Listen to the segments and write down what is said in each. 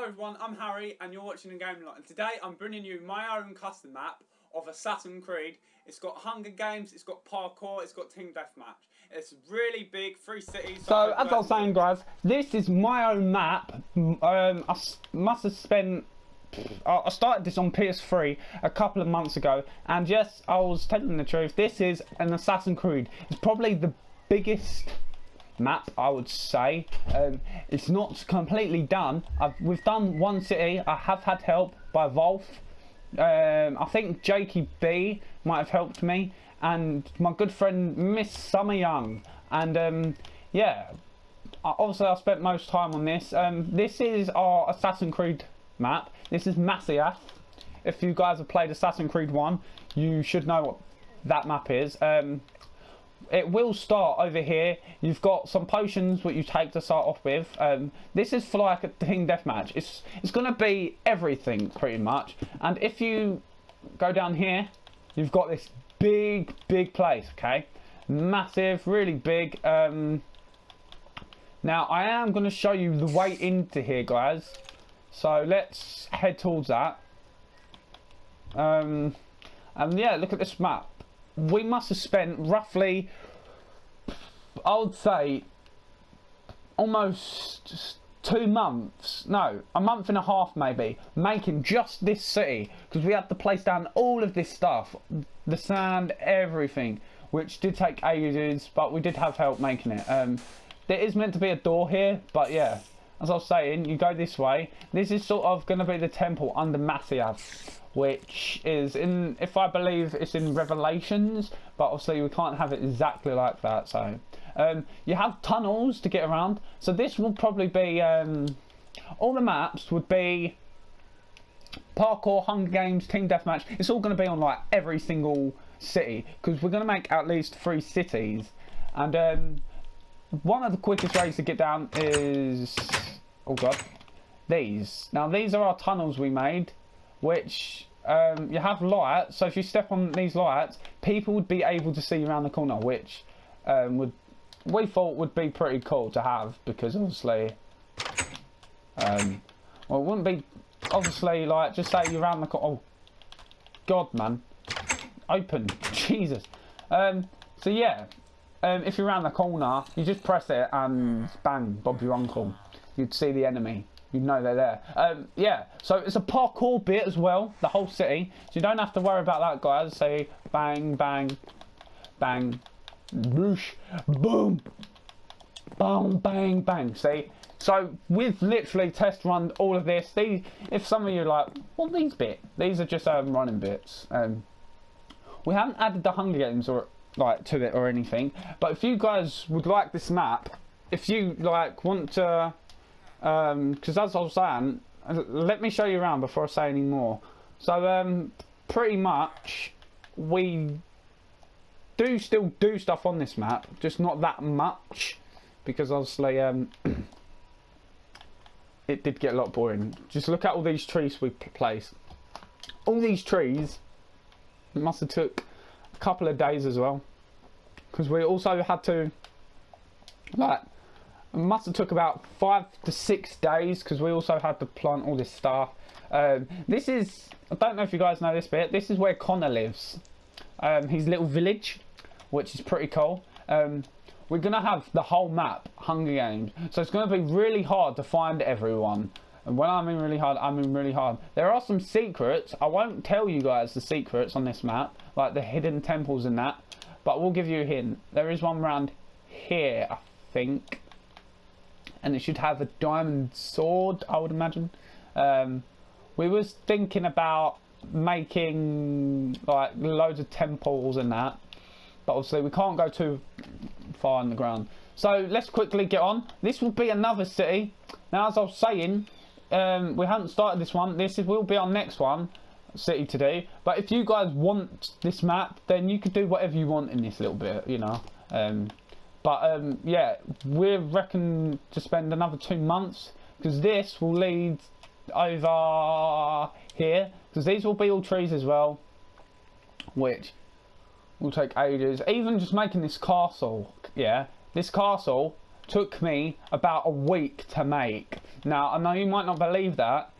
Hello everyone, I'm Harry and you're watching the game lot and today I'm bringing you my own custom map of Assassin's Creed. It's got Hunger Games, it's got parkour, it's got team deathmatch. It's really big, three cities. So as I was saying guys, this is my own map. Um, I must have spent I started this on PS3 a couple of months ago, and yes, I was telling the truth. This is an Assassin's Creed. It's probably the biggest map, I would say. Um, it's not completely done. I've, we've done one city. I have had help by Wolf. Um, I think Jakey B might have helped me, and my good friend Miss Summer Young. And um, yeah, obviously I spent most time on this. Um, this is our Assassin's Creed map. This is Masyaf. If you guys have played Assassin's Creed 1, you should know what that map is. Um, it will start over here. You've got some potions what you take to start off with. Um, this is for like a team deathmatch. It's it's going to be everything pretty much. And if you go down here, you've got this big big place. Okay, massive, really big. Um, now I am going to show you the way into here, guys. So let's head towards that. Um, and yeah, look at this map. We must have spent roughly, I would say, almost two months, no, a month and a half maybe, making just this city because we had to place down all of this stuff, the sand, everything, which did take ages, but we did have help making it. Um, there is meant to be a door here, but yeah, as I was saying, you go this way. This is sort of going to be the temple under Masyaf which is in, if I believe it's in Revelations, but obviously we can't have it exactly like that. So um, you have tunnels to get around. So this will probably be, um, all the maps would be parkour, Hunger Games, Team Deathmatch. It's all going to be on like every single city because we're going to make at least three cities. And um, one of the quickest ways to get down is, oh god, these. Now these are our tunnels we made which um, you have lights. So if you step on these lights, people would be able to see around the corner, which um, would we thought would be pretty cool to have because obviously, um, well, it wouldn't be obviously like just say you're around the corner. Oh, God, man, open, Jesus. Um, so yeah, um, if you're around the corner, you just press it and bang, Bob your uncle. You'd see the enemy you know they're there. Um, yeah, so it's a parkour bit as well, the whole city. So you don't have to worry about that, guys. Say bang, bang, bang, boosh, boom, boom, bang, bang. See? So we've literally test run all of this. These, if some of you are like, what these bit? These are just um, running bits. Um, we haven't added the Hunger Games or like to it or anything. But if you guys would like this map, if you like want to because um, as I was saying, let me show you around before I say any more. So um, pretty much we do still do stuff on this map, just not that much because obviously um, it did get a lot boring. Just look at all these trees we placed. All these trees must have took a couple of days as well because we also had to like it must have took about five to six days because we also had to plant all this stuff. Um, this is, I don't know if you guys know this bit, this is where Connor lives. Um, his little village, which is pretty cool. Um, we're going to have the whole map, Hunger Games. So it's going to be really hard to find everyone. And when I mean really hard, I mean really hard. There are some secrets. I won't tell you guys the secrets on this map, like the hidden temples and that. But we'll give you a hint. There is one around here, I think and it should have a diamond sword I would imagine. Um, we was thinking about making like loads of temples and that but obviously we can't go too far in the ground. So let's quickly get on. This will be another city. Now as I was saying um, we haven't started this one. This is, will be our next one city to do but if you guys want this map then you could do whatever you want in this little bit you know. Um, but um, yeah, we're reckon to spend another two months because this will lead over here because these will be all trees as well, which will take ages. Even just making this castle, yeah, this castle took me about a week to make. Now, I know you might not believe that,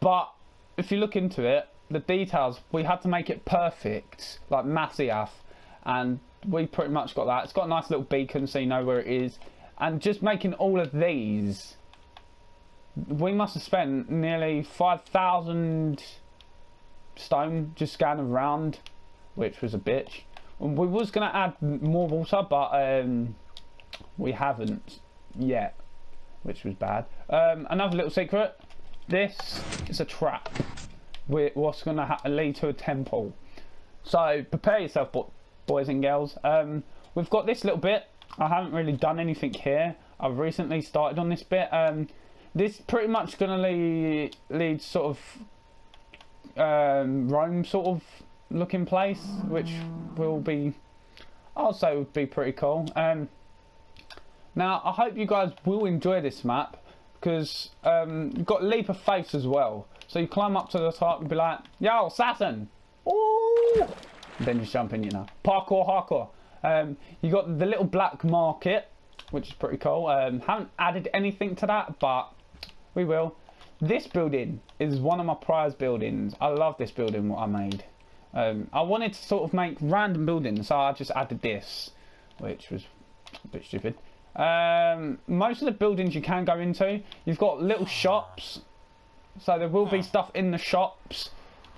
but if you look into it, the details, we had to make it perfect, like Masyaf, and we pretty much got that. It's got a nice little beacon so you know where it is. And just making all of these, we must have spent nearly 5,000 stone just scanning around, which was a bitch. We was going to add more water, but um, we haven't yet, which was bad. Um, another little secret, this is a trap. what's going to lead to a temple. So prepare yourself, boys and girls. Um, we've got this little bit. I haven't really done anything here. I've recently started on this bit. Um, this pretty much going to lead, lead sort of um, Rome sort of looking place, which will be, I'll say would be pretty cool. Um, now, I hope you guys will enjoy this map because um, you've got leap of faith as well. So you climb up to the top and be like, yo, Saturn!" Ooh! Then you jump in, you know. Parkour, hardcore. Um, you got the little black market, which is pretty cool. Um, haven't added anything to that, but we will. This building is one of my prize buildings. I love this building, what I made. Um, I wanted to sort of make random buildings, so I just added this, which was a bit stupid. Um, most of the buildings you can go into, you've got little shops, so there will be stuff in the shops.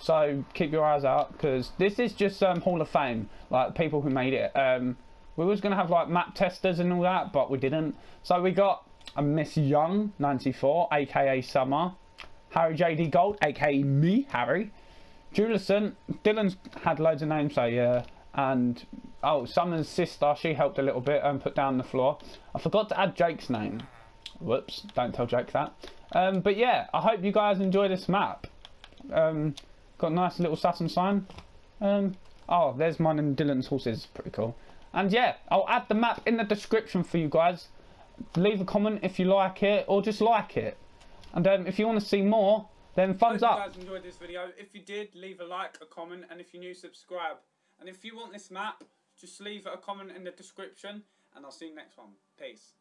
So keep your eyes out because this is just um, Hall of Fame, like people who made it. Um, we was gonna have like map testers and all that, but we didn't. So we got a Miss Young 94, aka Summer, Harry JD Gold, aka me, Harry, Julison. Dylan's had loads of names, so yeah, and oh, Summer's sister, she helped a little bit and put down the floor. I forgot to add Jake's name. Whoops, don't tell Jake that. Um, but yeah, I hope you guys enjoy this map. Um, Got a nice little Saturn sign. Um, oh, there's mine and Dylan's horses. Pretty cool. And yeah, I'll add the map in the description for you guys. Leave a comment if you like it or just like it. And um, if you want to see more, then thumbs up. If you guys enjoyed this video. If you did, leave a like, a comment, and if you're new, subscribe. And if you want this map, just leave a comment in the description, and I'll see you next one. Peace.